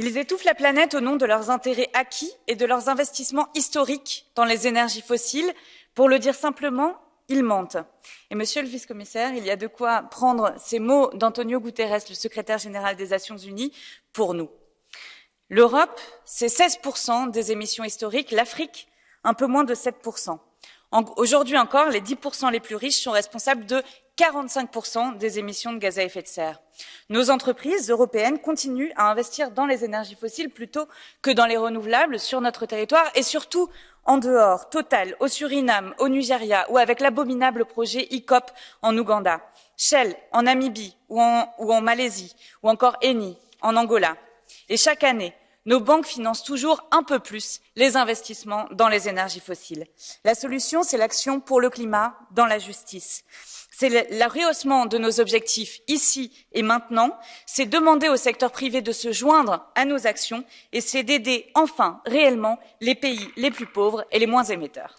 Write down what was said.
Ils étouffent la planète au nom de leurs intérêts acquis et de leurs investissements historiques dans les énergies fossiles. Pour le dire simplement, ils mentent. Et monsieur le vice-commissaire, il y a de quoi prendre ces mots d'Antonio Guterres, le secrétaire général des Nations Unies, pour nous. L'Europe, c'est 16% des émissions historiques, l'Afrique, un peu moins de 7%. Aujourd'hui encore, les 10% les plus riches sont responsables de 45% des émissions de gaz à effet de serre. Nos entreprises européennes continuent à investir dans les énergies fossiles plutôt que dans les renouvelables sur notre territoire et surtout en dehors, Total, au Suriname, au Nigeria ou avec l'abominable projet ICOP en Ouganda, Shell en Namibie ou en, ou en Malaisie ou encore Eni en Angola. Et chaque année, nos banques financent toujours un peu plus les investissements dans les énergies fossiles. La solution, c'est l'action pour le climat dans la justice. C'est le rehaussement de nos objectifs ici et maintenant, c'est demander au secteur privé de se joindre à nos actions et c'est d'aider enfin réellement les pays les plus pauvres et les moins émetteurs.